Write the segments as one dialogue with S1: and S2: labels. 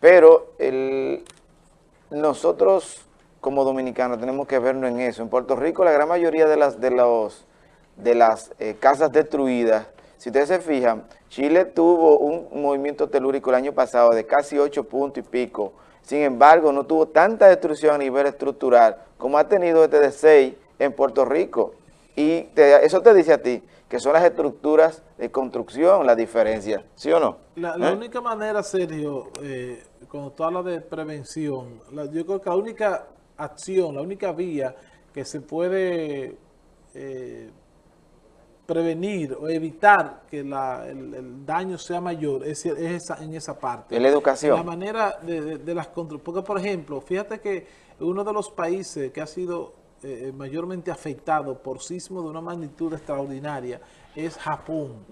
S1: Pero el, nosotros como dominicanos tenemos que vernos en eso. En Puerto Rico la gran mayoría de las, de los, de las eh, casas destruidas, si ustedes se fijan, Chile tuvo un movimiento telúrico el año pasado de casi 8 puntos y pico. Sin embargo, no tuvo tanta destrucción a nivel estructural como ha tenido este de 6 en Puerto Rico. Y eso te dice a ti que son las estructuras de construcción la diferencia, ¿sí o no?
S2: La, ¿Eh? única manera, Sergio, eh, cuando tú hablas de prevención, yo creo que la única acción, la única vía que se puede eh, prevenir o evitar que el, daño sea mayor es, esa, en esa parte.
S1: En la educación.
S2: La manera de, de, las. Porque, por ejemplo, fíjate que uno de los países que ha sido eh, mayormente afectado por sismo de una magnitud extraordinaria es Japón.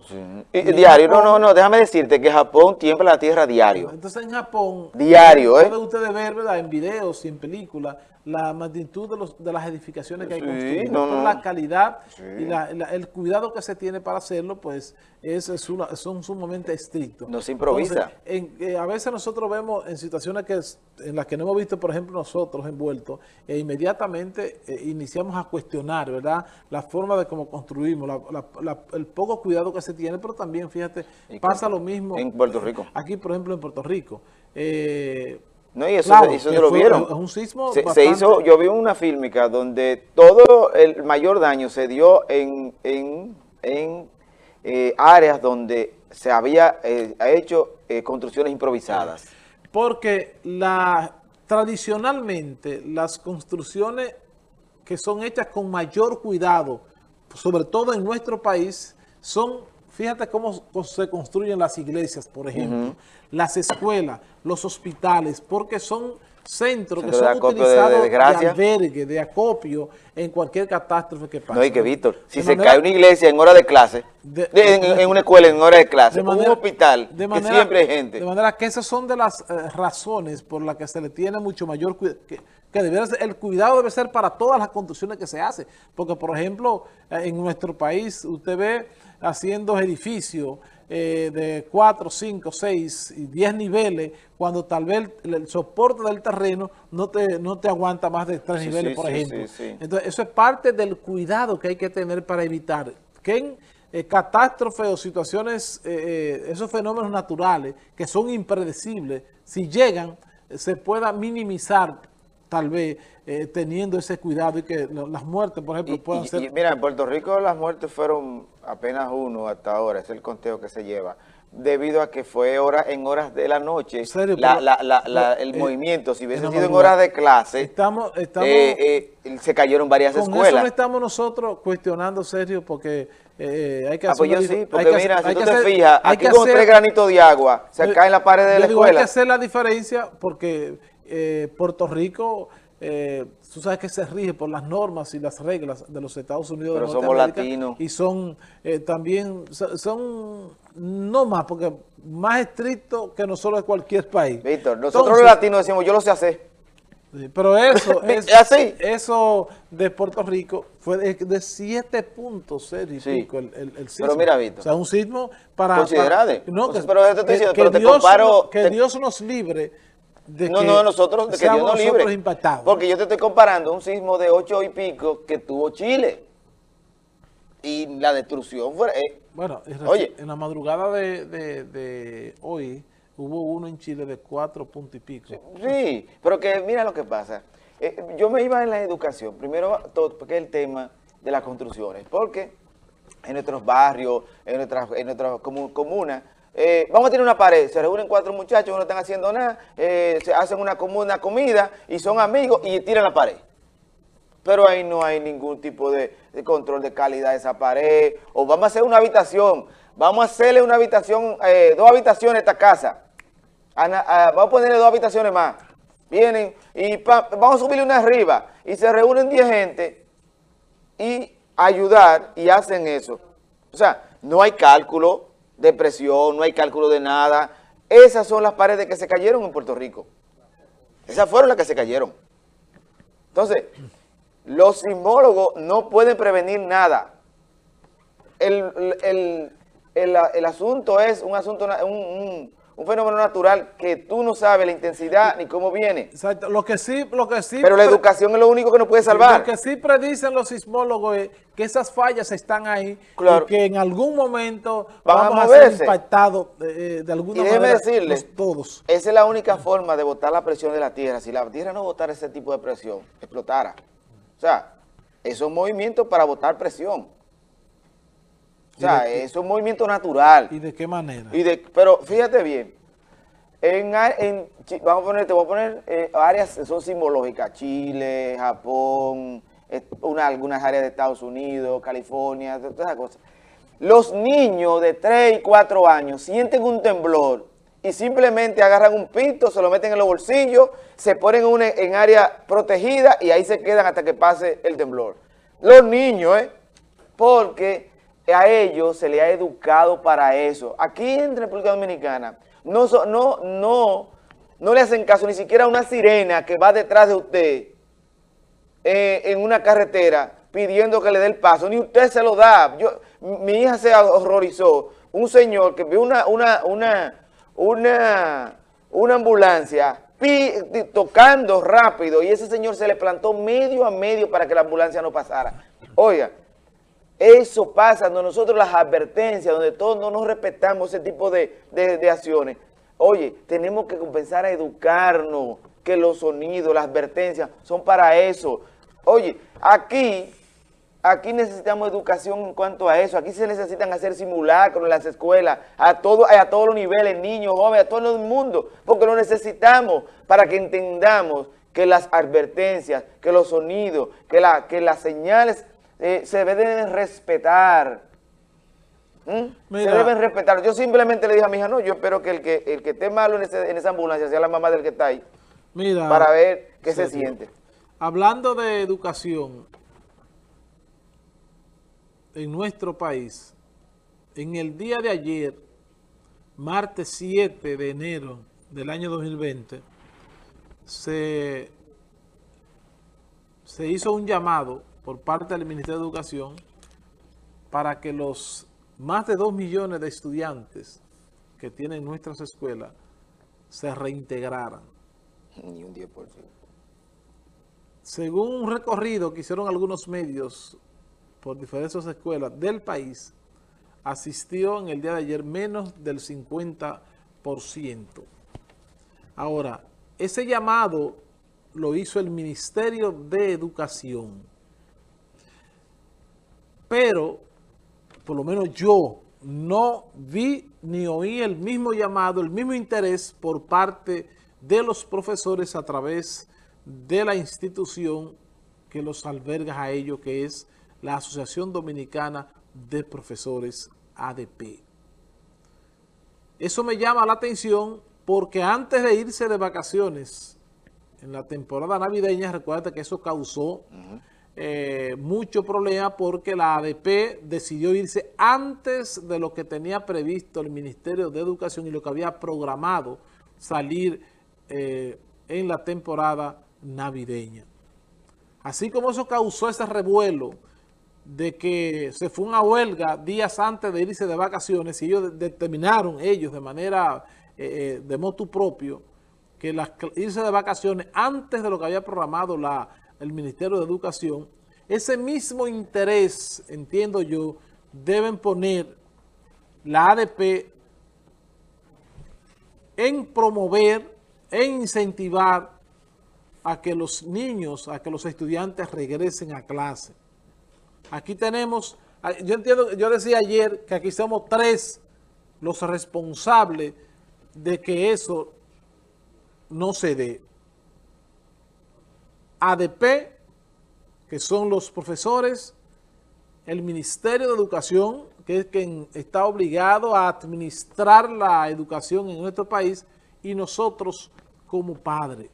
S1: Y, diario, no, no, no, déjame decirte que Japón tiembla la tierra diario.
S2: Entonces en Japón,
S1: diario,
S2: ¿eh? pueden ustedes ver, ¿verdad? En videos y en películas, la magnitud de, los, de las edificaciones que hay construidas, la calidad y el cuidado que se tiene para hacerlo, pues es, son sumamente estrictos.
S1: No se improvisa.
S2: Eh, a veces nosotros vemos en situaciones que en las que no hemos visto, por ejemplo, nosotros envueltos, e inmediatamente eh, iniciamos a cuestionar, ¿verdad? La forma de cómo construimos, el poco cuidado que se tiene, pero también, fíjate, pasa lo mismo.
S1: En Puerto Rico.
S2: Aquí, por ejemplo, en Puerto Rico. Eh,
S1: no, y eso, se, lo vieron.
S2: Es un sismo
S1: se, hizo, yo vi una fílmica donde todo el mayor daño se dio en, eh, áreas donde se había eh, hecho construcciones improvisadas.
S2: Porque la, tradicionalmente las construcciones que son hechas con mayor cuidado, sobre todo en nuestro país, son Fíjate cómo se construyen las iglesias, por ejemplo, las escuelas, los hospitales, porque son centros que son utilizados de, albergue, de acopio en cualquier catástrofe que pase.
S1: No, y que Víctor, si se cae una iglesia en hora de clase, en, una escuela en hora de clase, un hospital, que siempre hay gente.
S2: De manera que esas son de las eh, razones por las que se le tiene mucho mayor cuidado, que, el cuidado debe ser para todas las construcciones que se hacen, porque por ejemplo, eh, en nuestro país usted ve haciendo edificios eh, de 4, 5, 6 y 10 niveles, cuando tal vez el, soporte del terreno no te, no te aguanta más de 3 niveles, por ejemplo. Entonces, eso es parte del cuidado que hay que tener para evitar que en eh, catástrofes o situaciones, eh, esos fenómenos naturales que son impredecibles, si llegan, se pueda minimizar tal vez eh, teniendo ese cuidado y que las muertes, por ejemplo, puedan ser...
S1: mira, en Puerto Rico las muertes fueron apenas uno hasta ahora, es el conteo que se lleva, debido a que fue hora, en horas de la noche el eh, movimiento, si hubiese sido en horas de clase,
S2: estamos,
S1: eh, se cayeron varias
S2: con
S1: escuelas.
S2: Eso estamos nosotros cuestionando, serio, porque hay que
S1: hacer... Ah, pues yo sí, porque mira, si tú te fijas, aquí con tres granitos de agua, se cae en la pared de la escuela. Hay
S2: que hacer la diferencia porque eh, Puerto Rico, eh, tú sabes que se rige por las normas y las reglas de los Estados Unidos
S1: Pero somos latinos.
S2: Y son eh, también, son, no más, porque más estrictos que nosotros de cualquier país.
S1: Víctor, nosotros los latinos decimos, yo lo sé hacer.
S2: Pero eso, es,
S1: así?
S2: eso de Puerto Rico fue de, siete puntos el, sismo.
S1: Pero mira, Víctor.
S2: O sea, un sismo para...
S1: Considerable.
S2: no,
S1: que, pero, te diciendo,
S2: que,
S1: te comparo...
S2: Que Dios nos libre
S1: no, no, nosotros, de que Dios libre. Porque yo te estoy comparando un sismo de ocho y pico que tuvo Chile. Y la destrucción fue... Eh,
S2: bueno, oye, en la madrugada de, hoy hubo uno en Chile de cuatro puntos y pico.
S1: Sí, pero que mira lo que pasa. Eh, yo me iba en la educación, primero todo, porque el tema de las construcciones, porque en nuestros barrios, en nuestras, en nuestras comunas, eh, vamos a tener una pared, se reúnen cuatro muchachos, no están haciendo nada, eh, se hacen una, una comida y son amigos y tiran la pared. Pero ahí no hay ningún tipo de, control de calidad de esa pared. O vamos a hacer una habitación, vamos a hacerle una habitación, eh, dos habitaciones a esta casa. vamos a ponerle dos habitaciones más. Vienen y vamos a subirle una arriba y se reúnen 10 gente y ayudar y hacen eso. O sea, no hay cálculo, de presión, no hay cálculo de nada. Esas son las paredes que se cayeron en Puerto Rico. Esas fueron las que se cayeron. Entonces, los sismólogos no pueden prevenir nada. El, asunto es un asunto, un, un fenómeno natural que tú no sabes la intensidad ni cómo viene.
S2: Exacto. Lo que sí, lo que sí...
S1: Pero la educación es lo único que nos puede salvar.
S2: Lo que sí predicen los sismólogos es que esas fallas están ahí
S1: Claro.
S2: y que en algún momento vamos a, ser impactados eh, de alguna
S1: Y déjeme
S2: manera
S1: decirle,
S2: todos.
S1: esa es la única forma de botar la presión de la tierra. Si la tierra no botara ese tipo de presión, explotara. O sea, eso es un movimiento para botar presión. O sea, es un movimiento natural.
S2: ¿Y de qué manera?
S1: Y de, pero fíjate bien, en, vamos a poner, te voy a poner eh, áreas que son simbológicas, Chile, Japón, una- algunas áreas de Estados Unidos, California, todas esas cosas. Los niños de 3 y 4 años sienten un temblor y simplemente agarran un pito, se lo meten en los bolsillos, se ponen en, una- en área protegida y ahí se quedan hasta que pase el temblor. Los niños, ¿eh? Porque a ellos se les ha educado para eso. Aquí en República Dominicana no, no, no, no le hacen caso ni siquiera a una sirena que va detrás de usted eh, en una carretera pidiendo que le dé el paso, ni usted se lo da. Yo, mi hija se horrorizó. Un señor que vio una, una, una, una, una ambulancia tocando rápido y ese señor se le plantó medio a medio para que la ambulancia no pasara. Oiga, eso pasa cuando nosotros las advertencias, donde todos no nos respetamos ese tipo de, de- de acciones. Oye, tenemos que comenzar a educarnos, que los sonidos, las advertencias son para eso. Oye, aquí, aquí necesitamos educación en cuanto a eso. Aquí se necesitan hacer simulacros en las escuelas, a, todo, a todos los niveles, niños, jóvenes, a todo el mundo, porque lo necesitamos para que entendamos que las advertencias, que los sonidos, que, la, que las señales eh, se deben respetar. ¿Mm? Se deben respetar. Yo simplemente le dije a mi hija, no, yo espero que el que, el que esté malo en, ese- en esa ambulancia sea la mamá del que está ahí,
S2: Mira,
S1: para ver qué se siente.
S2: Hablando de educación en nuestro país, en el día de ayer, martes 7 de enero del año 2020, se, se hizo un llamado por parte del Ministerio de Educación para que los más de 2 millones de estudiantes que tienen nuestras escuelas se reintegraran.
S1: Ni un 10%.
S2: Según un recorrido que hicieron algunos medios por diferentes escuelas del país, asistió en el día de ayer menos del 50%. Ahora, ese llamado lo hizo el Ministerio de Educación. Pero, por lo menos yo, no vi ni oí el mismo llamado, el mismo interés por parte de los profesores a través de la institución que los alberga a ellos, que es la Asociación Dominicana de Profesores ADP. Eso me llama la atención porque antes de irse de vacaciones en la temporada navideña, recuerda que eso causó eh, mucho problema porque la ADP decidió irse antes de lo que tenía previsto el Ministerio de Educación y lo que había programado salir eh, en la temporada navideña. Así como eso causó ese revuelo de que se fue una huelga días antes de irse de vacaciones y ellos de- determinaron, ellos de manera, eh, de motu propio, que irse de vacaciones antes de lo que había programado la, el Ministerio de Educación, ese mismo interés, entiendo yo, deben poner la ADP en promover, en incentivar a que los niños, a que los estudiantes regresen a clase. Aquí tenemos, ah, yo entiendo, yo decía ayer que aquí somos tres los responsables de que eso no se dé. ADP, que son los profesores, el Ministerio de Educación, que es quien está obligado a administrar la educación en nuestro país, y nosotros como padres.